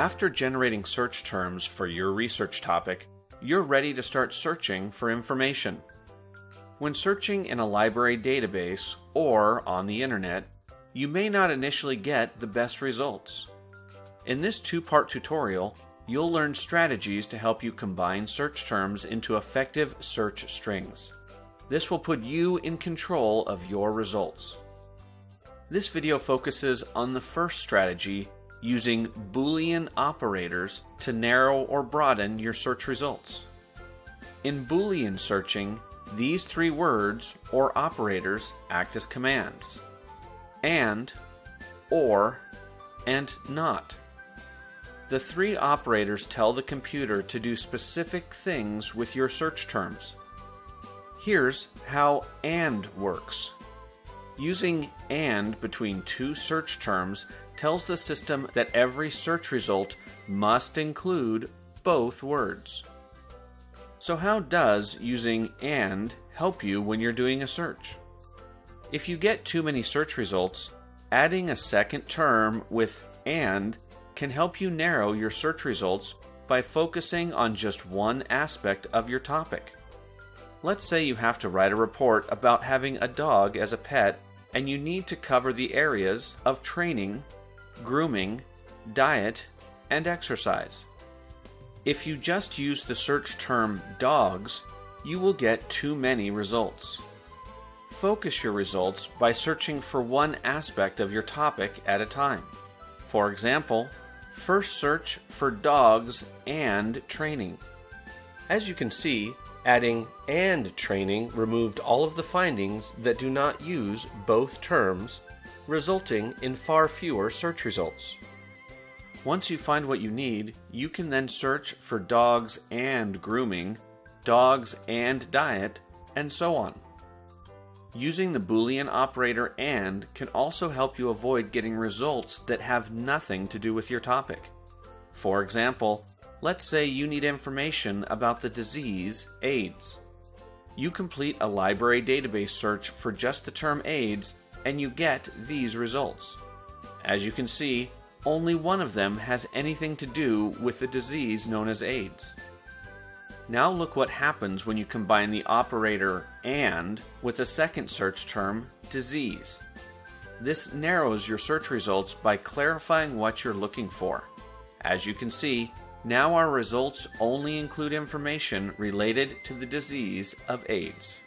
After generating search terms for your research topic, you're ready to start searching for information. When searching in a library database or on the internet, you may not initially get the best results. In this two-part tutorial, you'll learn strategies to help you combine search terms into effective search strings. This will put you in control of your results. This video focuses on the first strategy using Boolean operators to narrow or broaden your search results. In Boolean searching, these three words or operators act as commands and, or, and not. The three operators tell the computer to do specific things with your search terms. Here's how AND works. Using AND between two search terms tells the system that every search result must include both words. So how does using AND help you when you're doing a search? If you get too many search results, adding a second term with AND can help you narrow your search results by focusing on just one aspect of your topic. Let's say you have to write a report about having a dog as a pet and you need to cover the areas of training, grooming, diet, and exercise. If you just use the search term dogs, you will get too many results. Focus your results by searching for one aspect of your topic at a time. For example, first search for dogs and training. As you can see, adding and training removed all of the findings that do not use both terms resulting in far fewer search results. Once you find what you need, you can then search for dogs and grooming, dogs and diet, and so on. Using the Boolean operator AND can also help you avoid getting results that have nothing to do with your topic. For example, let's say you need information about the disease AIDS. You complete a library database search for just the term AIDS and you get these results. As you can see, only one of them has anything to do with the disease known as AIDS. Now look what happens when you combine the operator AND with a second search term, disease. This narrows your search results by clarifying what you're looking for. As you can see, now our results only include information related to the disease of AIDS.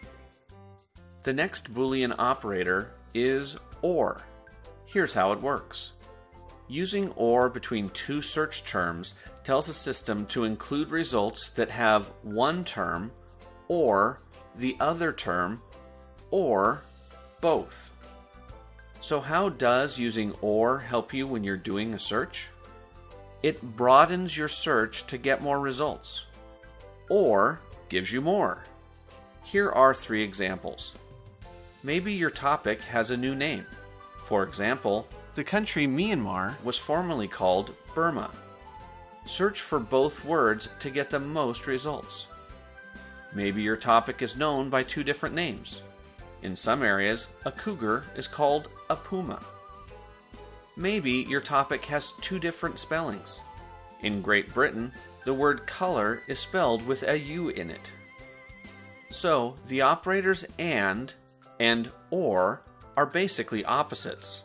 The next Boolean operator is OR. Here's how it works. Using OR between two search terms tells the system to include results that have one term or the other term or both. So how does using OR help you when you're doing a search? It broadens your search to get more results. OR gives you more. Here are three examples. Maybe your topic has a new name. For example, the country Myanmar was formerly called Burma. Search for both words to get the most results. Maybe your topic is known by two different names. In some areas, a cougar is called a puma. Maybe your topic has two different spellings. In Great Britain, the word color is spelled with a U in it. So, the operators AND and OR are basically opposites.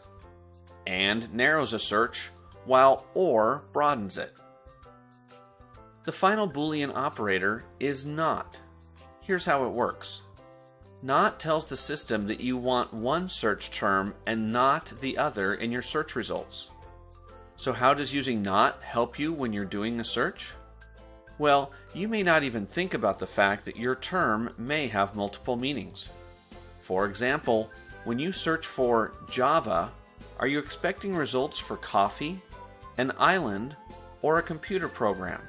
AND narrows a search, while OR broadens it. The final Boolean operator is NOT. Here's how it works. NOT tells the system that you want one search term and not the other in your search results. So how does using NOT help you when you're doing a search? Well, you may not even think about the fact that your term may have multiple meanings. For example, when you search for Java, are you expecting results for coffee, an island, or a computer program?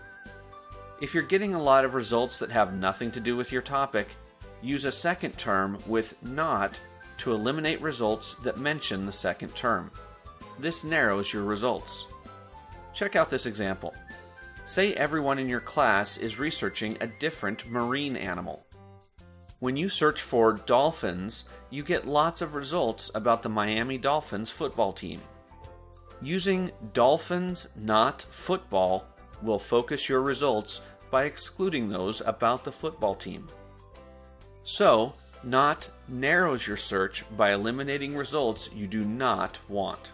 If you're getting a lot of results that have nothing to do with your topic, use a second term with not to eliminate results that mention the second term. This narrows your results. Check out this example. Say everyone in your class is researching a different marine animal. When you search for dolphins, you get lots of results about the Miami Dolphins football team. Using dolphins, not football, will focus your results by excluding those about the football team. So, not narrows your search by eliminating results you do not want.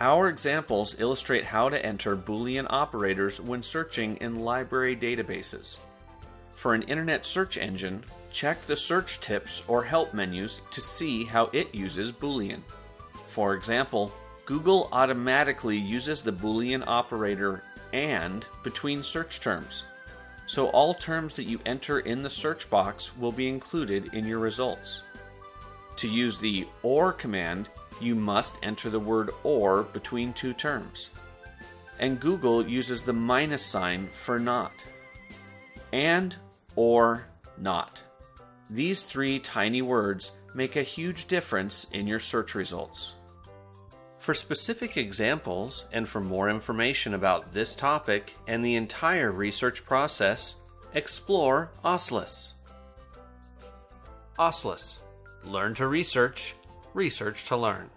Our examples illustrate how to enter Boolean operators when searching in library databases. For an internet search engine, check the search tips or help menus to see how it uses Boolean. For example, Google automatically uses the Boolean operator AND between search terms. So all terms that you enter in the search box will be included in your results. To use the OR command, you must enter the word OR between two terms. And Google uses the minus sign for not. And, or, not. These three tiny words make a huge difference in your search results. For specific examples and for more information about this topic and the entire research process, explore OSLIS. OSLIS Learn to research, research to learn.